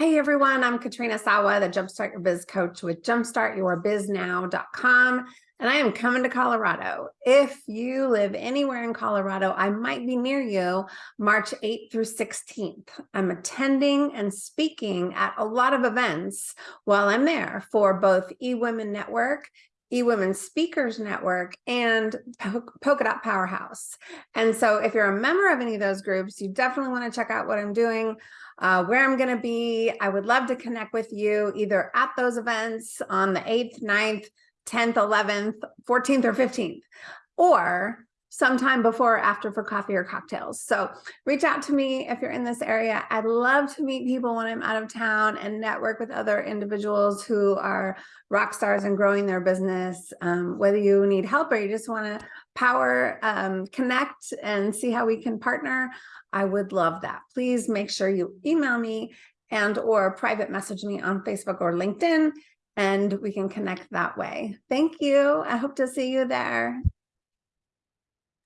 Hey everyone, I'm Katrina Sawa, the Jumpstart Your Biz coach with jumpstartyourbiznow.com. And I am coming to Colorado. If you live anywhere in Colorado, I might be near you March 8th through 16th. I'm attending and speaking at a lot of events while I'm there for both eWomen Network eWomen Speakers Network and Polka Dot Powerhouse. And so if you're a member of any of those groups, you definitely want to check out what I'm doing, uh, where I'm going to be. I would love to connect with you either at those events on the 8th, 9th, 10th, 11th, 14th, or 15th, or sometime before or after for coffee or cocktails. So reach out to me if you're in this area. I'd love to meet people when I'm out of town and network with other individuals who are rock stars and growing their business. Um, whether you need help or you just want to power um, connect and see how we can partner, I would love that. Please make sure you email me and or private message me on Facebook or LinkedIn and we can connect that way. Thank you. I hope to see you there.